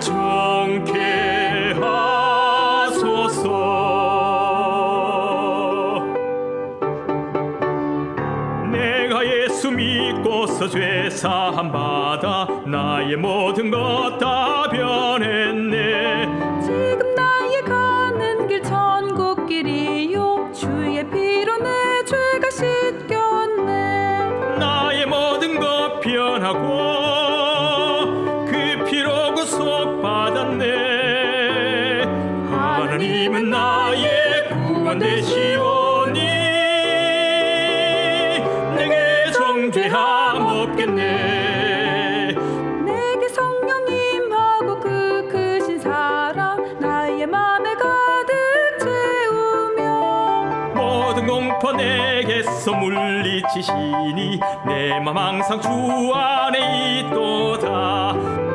정케 하소서. 내가 예수 믿고서 죄사함 받아 나의 모든 것 다 변했네. 지금 나의 가는 길 천국길이요. 주의 피로 내 죄가 씻겨 하나님은 나의 구원 되시오니 내게 정죄함 없겠네. 내게 성령 임하고 그 크신 사랑 나의 맘에 가득 채우며 모든 공포 내게서 물리치시니 내 맘 항상 주 안에 있도다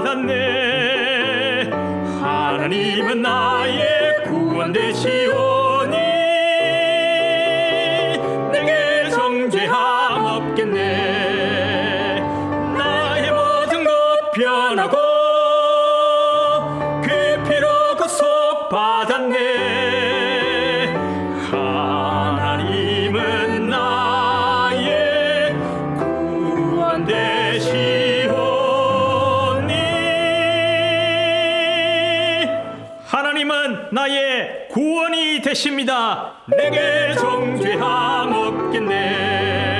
받았네. 하나님은 나의 구원 되시오니 내게 정죄함 없겠네. 나의 모든 것 변하고 그 피로 구속 받았네 나의 구원이 되십니다. 내게 정죄함 없겠네